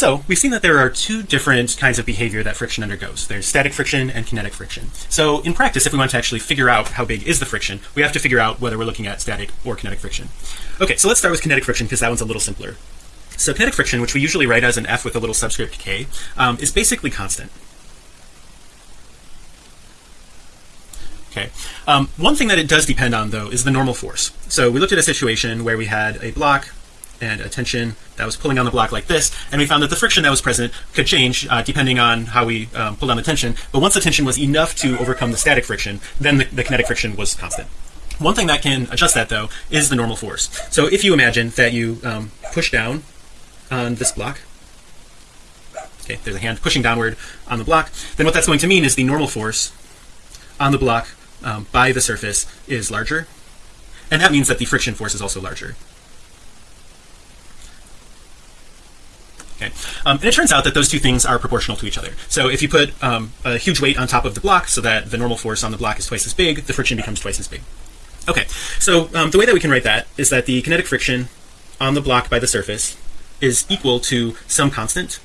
so we've seen that there are two different kinds of behavior that friction undergoes there's static friction and kinetic friction so in practice if we want to actually figure out how big is the friction we have to figure out whether we're looking at static or kinetic friction okay so let's start with kinetic friction because that one's a little simpler so kinetic friction which we usually write as an F with a little subscript K um, is basically constant Okay. Um, one thing that it does depend on though is the normal force. So we looked at a situation where we had a block and a tension that was pulling on the block like this and we found that the friction that was present could change uh, depending on how we um, pulled on the tension. But once the tension was enough to overcome the static friction then the, the kinetic friction was constant. One thing that can adjust that though is the normal force. So if you imagine that you um, push down on this block okay there's a hand pushing downward on the block then what that's going to mean is the normal force on the block um, by the surface is larger and that means that the friction force is also larger okay um, and it turns out that those two things are proportional to each other. So if you put um, a huge weight on top of the block so that the normal force on the block is twice as big the friction becomes twice as big. Okay so um, the way that we can write that is that the kinetic friction on the block by the surface is equal to some constant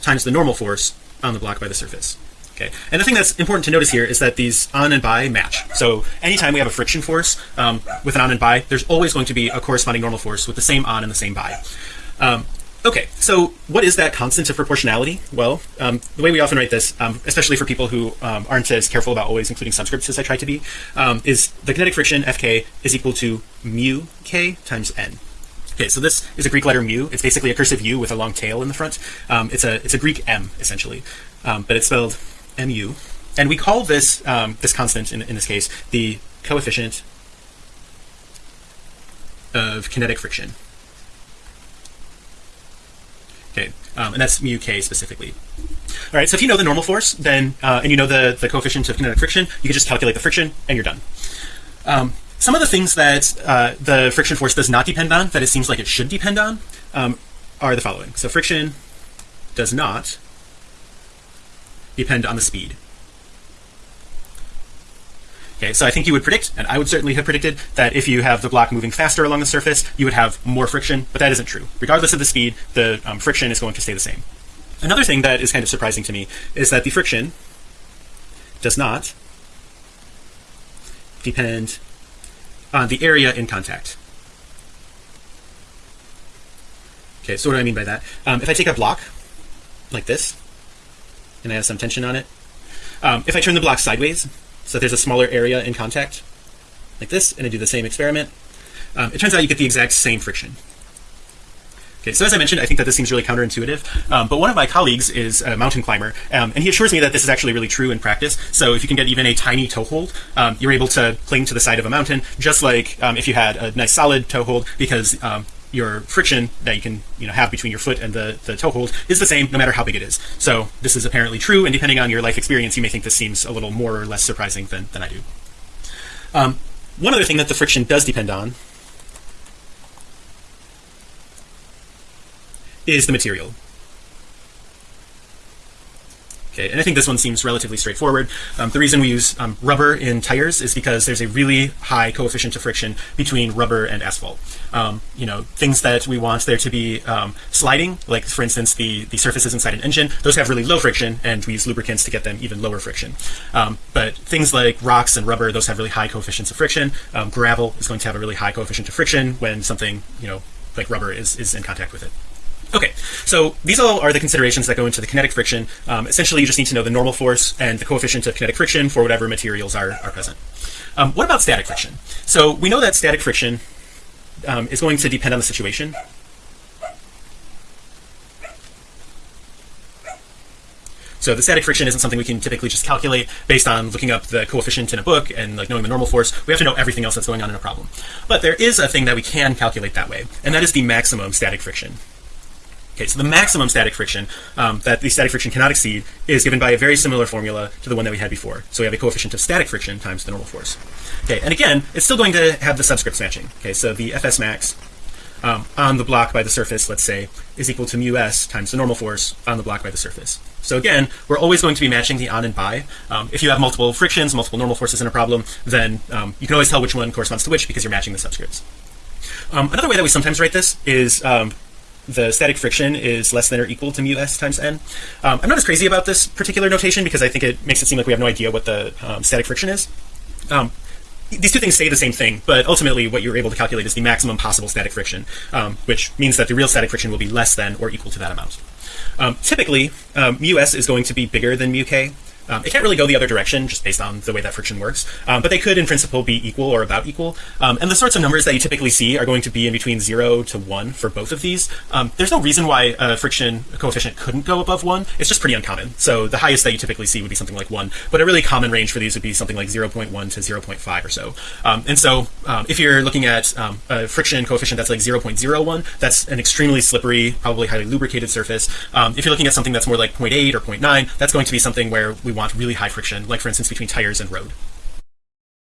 times the normal force on the block by the surface. Okay and the thing that's important to notice here is that these on and by match. So anytime we have a friction force um, with an on and by there's always going to be a corresponding normal force with the same on and the same by. Um, Okay, so what is that constant of proportionality? Well, um, the way we often write this, um, especially for people who um, aren't as careful about always including subscripts as I try to be, um, is the kinetic friction Fk is equal to mu k times n. Okay, so this is a Greek letter mu. It's basically a cursive U with a long tail in the front. Um, it's a it's a Greek M essentially, um, but it's spelled mu, and we call this this constant in, in this case the coefficient of kinetic friction. Okay, um, and that's mu k specifically. All right, so if you know the normal force, then uh, and you know the the coefficient of kinetic friction, you can just calculate the friction and you're done. Um, some of the things that uh, the friction force does not depend on, that it seems like it should depend on, um, are the following. So friction does not depend on the speed. Okay, so I think you would predict, and I would certainly have predicted that if you have the block moving faster along the surface, you would have more friction, but that isn't true. Regardless of the speed, the um, friction is going to stay the same. Another thing that is kind of surprising to me is that the friction does not depend on the area in contact. Okay, so what do I mean by that? Um, if I take a block like this, and I have some tension on it, um, if I turn the block sideways, so if there's a smaller area in contact like this and I do the same experiment um, it turns out you get the exact same friction Okay, so as I mentioned, I think that this seems really counterintuitive, um, but one of my colleagues is a mountain climber, um, and he assures me that this is actually really true in practice. So if you can get even a tiny toe hold, um, you're able to cling to the side of a mountain, just like um, if you had a nice solid toe hold, because um, your friction that you can you know have between your foot and the the toe hold is the same no matter how big it is. So this is apparently true and depending on your life experience you may think this seems a little more or less surprising than, than I do. Um, one other thing that the friction does depend on is the material And I think this one seems relatively straightforward. Um, the reason we use um, rubber in tires is because there's a really high coefficient of friction between rubber and asphalt. Um, you know, things that we want there to be um, sliding, like for instance, the the surfaces inside an engine, those have really low friction, and we use lubricants to get them even lower friction. Um, but things like rocks and rubber, those have really high coefficients of friction. Gravel is going to have a really high coefficient of friction when something, you know, like rubber is is in contact with it. Okay, so these all are the considerations that go into the kinetic friction. Um, essentially, you just need to know the normal force and the coefficient of kinetic friction for whatever materials are, are present. Um, what about static friction? So we know that static friction um, is going to depend on the situation. So the static friction isn't something we can typically just calculate based on looking up the coefficient in a book and like knowing the normal force. We have to know everything else that's going on in a problem. But there is a thing that we can calculate that way, and that is the maximum static friction. Okay, so the maximum static friction um, that the static friction cannot exceed is given by a very similar formula to the one that we had before. So we have a coefficient of static friction times the normal force. Okay, and again, it's still going to have the subscripts matching. Okay, so the Fs max um, on the block by the surface, let's say, is equal to mu s times the normal force on the block by the surface. So again, we're always going to be matching the on and by. Um, if you have multiple frictions, multiple normal forces in a problem, then um, you can always tell which one corresponds to which because you're matching the subscripts. Um, another way that we sometimes write this is um, the static friction is less than or equal to mu s times n. Um, I'm not as crazy about this particular notation because I think it makes it seem like we have no idea what the um, static friction is. Um, these two things say the same thing, but ultimately what you're able to calculate is the maximum possible static friction, um, which means that the real static friction will be less than or equal to that amount. Um, typically, um, mu s is going to be bigger than mu k. Um, it can't really go the other direction just based on the way that friction works, um, but they could in principle be equal or about equal. Um, and the sorts of numbers that you typically see are going to be in between zero to one for both of these. Um, there's no reason why a friction coefficient couldn't go above one. It's just pretty uncommon. So the highest that you typically see would be something like one, but a really common range for these would be something like 0.1 to 0.5 or so. Um, and so um, if you're looking at a friction coefficient that's like 0.01, that's an extremely slippery, probably highly lubricated surface. if you're looking at something that's more like 0.8 or 0.9, that's going to be something where we want really high friction, like for instance between tires and road.